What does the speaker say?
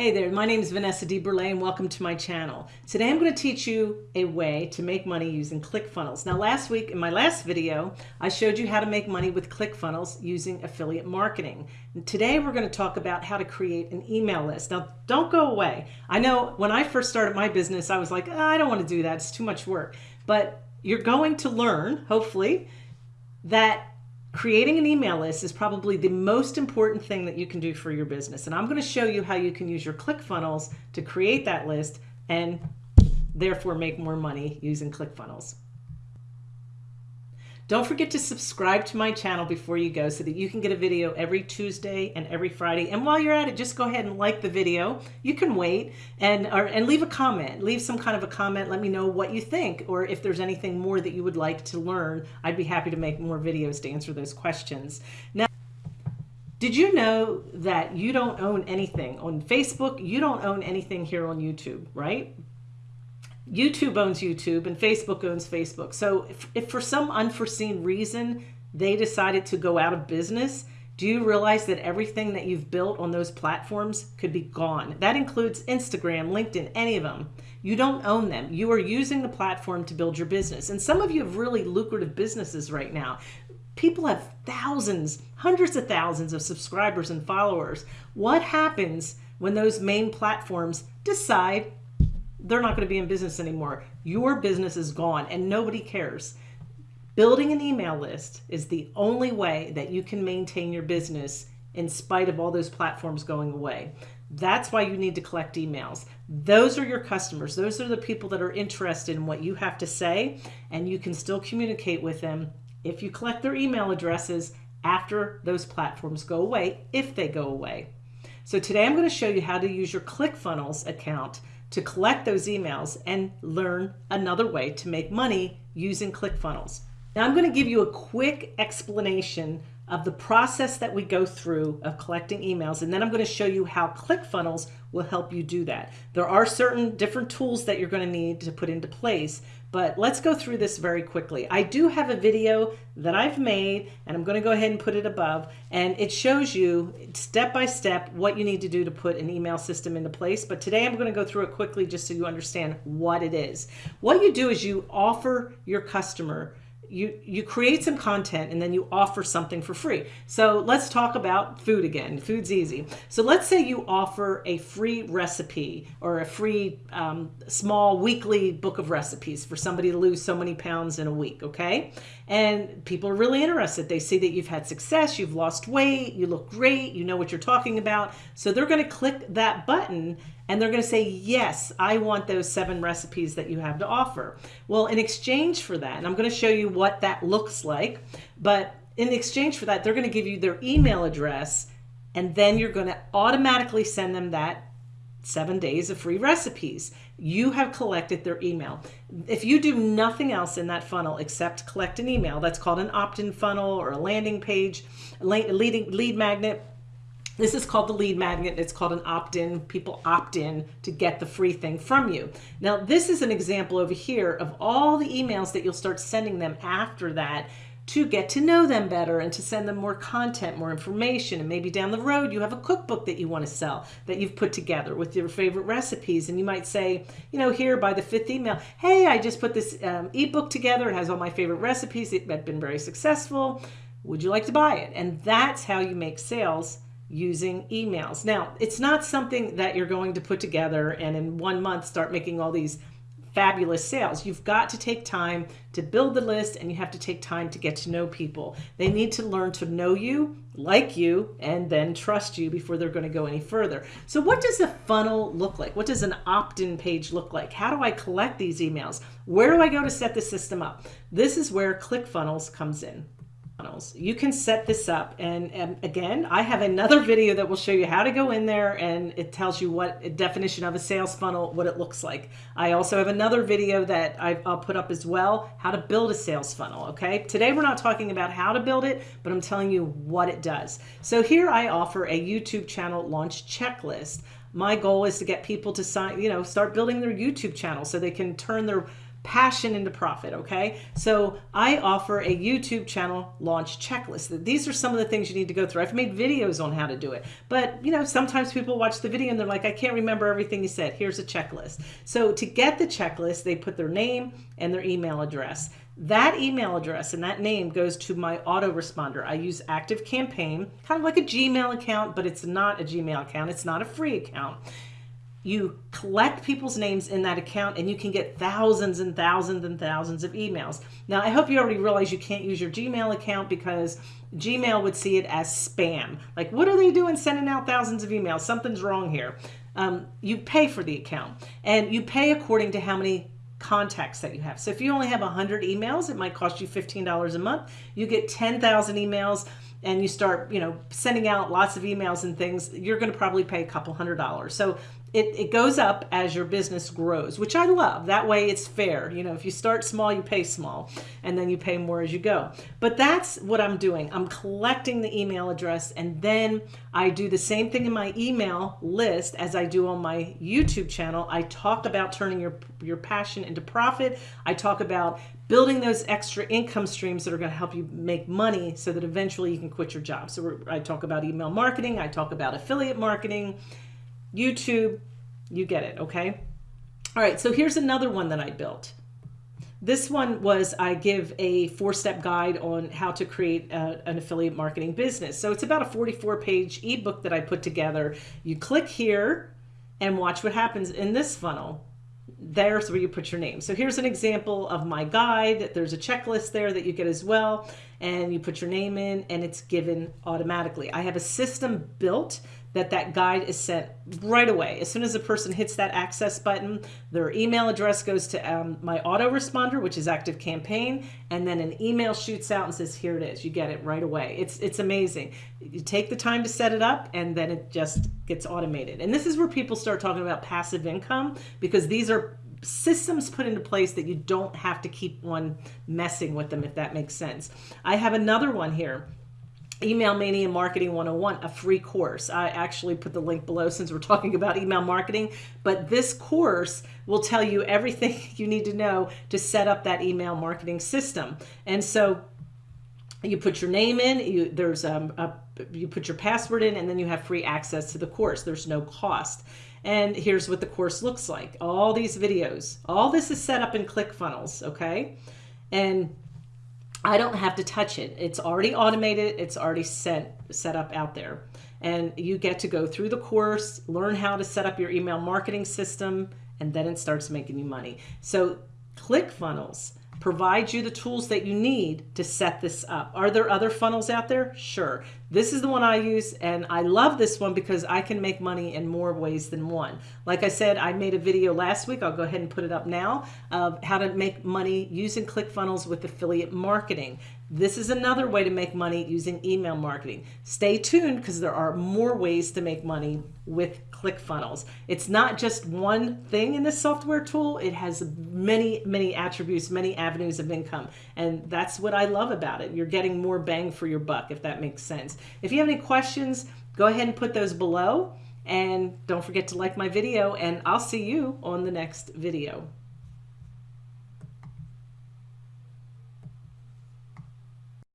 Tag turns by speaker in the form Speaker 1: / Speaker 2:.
Speaker 1: Hey there, my name is Vanessa DeBurle and welcome to my channel. Today I'm going to teach you a way to make money using ClickFunnels. Now last week in my last video, I showed you how to make money with ClickFunnels using affiliate marketing. And today we're going to talk about how to create an email list. Now don't go away. I know when I first started my business, I was like, oh, I don't want to do that. It's too much work. But you're going to learn, hopefully, that creating an email list is probably the most important thing that you can do for your business. And I'm going to show you how you can use your ClickFunnels to create that list and therefore make more money using ClickFunnels. Don't forget to subscribe to my channel before you go so that you can get a video every Tuesday and every Friday. And while you're at it, just go ahead and like the video. You can wait and, or, and leave a comment. Leave some kind of a comment. Let me know what you think or if there's anything more that you would like to learn. I'd be happy to make more videos to answer those questions. Now, did you know that you don't own anything on Facebook? You don't own anything here on YouTube, right? YouTube owns YouTube and Facebook owns Facebook. So if, if, for some unforeseen reason they decided to go out of business, do you realize that everything that you've built on those platforms could be gone? That includes Instagram, LinkedIn, any of them. You don't own them. You are using the platform to build your business. And some of you have really lucrative businesses right now. People have thousands, hundreds of thousands of subscribers and followers. What happens when those main platforms decide they're not going to be in business anymore. Your business is gone and nobody cares. Building an email list is the only way that you can maintain your business in spite of all those platforms going away. That's why you need to collect emails. Those are your customers. Those are the people that are interested in what you have to say, and you can still communicate with them if you collect their email addresses after those platforms go away, if they go away. So today I'm going to show you how to use your ClickFunnels account to collect those emails and learn another way to make money using ClickFunnels. Now I'm going to give you a quick explanation of the process that we go through of collecting emails and then I'm going to show you how ClickFunnels will help you do that. There are certain different tools that you're going to need to put into place, but let's go through this very quickly. I do have a video that I've made and I'm going to go ahead and put it above and it shows you step by step what you need to do to put an email system into place. But today I'm going to go through it quickly just so you understand what it is. What you do is you offer your customer you you create some content and then you offer something for free. So let's talk about food again. Food's easy. So let's say you offer a free recipe or a free um, small weekly book of recipes for somebody to lose so many pounds in a week, okay? And people are really interested. They see that you've had success, you've lost weight, you look great, you know what you're talking about. So they're going to click that button and they're going to say, yes, I want those seven recipes that you have to offer. Well, in exchange for that, and I'm going to show you what that looks like, but in exchange for that, they're going to give you their email address, and then you're going to automatically send them that seven days of free recipes. You have collected their email. If you do nothing else in that funnel except collect an email, that's called an opt-in funnel or a landing page, leading lead magnet, this is called the lead magnet. It's called an opt-in. People opt in to get the free thing from you. Now, this is an example over here of all the emails that you'll start sending them after that to get to know them better and to send them more content, more information. And maybe down the road, you have a cookbook that you want to sell that you've put together with your favorite recipes. And you might say, you know, here by the fifth email, hey, I just put this um, ebook together. It has all my favorite recipes. It's been very successful. Would you like to buy it? And that's how you make sales using emails. Now, it's not something that you're going to put together and in one month start making all these fabulous sales. You've got to take time to build the list and you have to take time to get to know people. They need to learn to know you, like you, and then trust you before they're going to go any further. So what does a funnel look like? What does an opt-in page look like? How do I collect these emails? Where do I go to set the system up? This is where ClickFunnels comes in You can set this up and, and, again, I have another video that will show you how to go in there and it tells you what definition of a sales funnel, what it looks like. I also have another video that I, will put up as well, how to build a sales funnel, okay? Today we're not talking about how to build it, but I'm telling you what it does. So here I offer a YouTube channel launch checklist. My goal is to get people to sign, you know, start building their YouTube channel so they can turn their passion into profit. Okay. So I offer a YouTube channel launch checklist. These are some of the things you need to go through. I've made videos on how to do it, but you know, sometimes people watch the video and they're like, I can't remember everything you said. Here's a checklist. So to get the checklist, they put their name and their email address. That email address and that name goes to my autoresponder. I use Active Campaign, kind of like a Gmail account, but it's not a Gmail account. It's not a free account you collect people's names in that account and you can get thousands and thousands and thousands of emails. Now, I hope you already realize you can't use your Gmail account because Gmail would see it as spam. Like, what are they doing sending out thousands of emails? Something's wrong here. Um, you pay for the account and you pay according to how many contacts that you have. So if you only have 100 emails, it might cost you $15 a month. You get 10,000 emails and you start, you know, sending out lots of emails and things, you're going to probably pay a couple hundred dollars. So it, it goes up as your business grows, which I love. That way it's fair. You know, if you start small, you pay small and then you pay more as you go. But that's what I'm doing. I'm collecting the email address and then I do the same thing in my email list as I do on my YouTube channel. I talk about turning your, your passion into profit. I talk about building those extra income streams that are going to help you make money so that eventually you can quit your job. So I talk about email marketing. I talk about affiliate marketing YouTube, you get it, okay? All right, so here's another one that I built. This one was I give a four-step guide on how to create a, an affiliate marketing business. So it's about a 44-page ebook that I put together. You click here and watch what happens in this funnel. There's where you put your name. So here's an example of my guide. There's a checklist there that you get as well. And you put your name in and it's given automatically. I have a system built that that guide is sent right away. As soon as a person hits that access button, their email address goes to um, my autoresponder, which is Active Campaign, and then an email shoots out and says, here it is. You get it right away. It's, it's amazing. You take the time to set it up and then it just gets automated. And this is where people start talking about passive income because these are systems put into place that you don't have to keep on messing with them, if that makes sense. I have another one here Email Mania Marketing 101, a free course. I actually put the link below since we're talking about email marketing, but this course will tell you everything you need to know to set up that email marketing system. And so you put your name in, you, there's um, a, you put your password in, and then you have free access to the course. There's no cost. And here's what the course looks like. All these videos, all this is set up in ClickFunnels, okay? And I don't have to touch it. It's already automated. It's already set, set up out there. And you get to go through the course, learn how to set up your email marketing system, and then it starts making you money. So ClickFunnels provides you the tools that you need to set this up. Are there other funnels out there? Sure. This is the one I use and I love this one because I can make money in more ways than one. Like I said, I made a video last week, I'll go ahead and put it up now, of how to make money using ClickFunnels with affiliate marketing. This is another way to make money using email marketing. Stay tuned because there are more ways to make money with ClickFunnels. It's not just one thing in this software tool. It has many, many attributes, many avenues of income. And that's what I love about it. You're getting more bang for your buck, if that makes sense. If you have any questions, go ahead and put those below. And don't forget to like my video and I'll see you on the next video.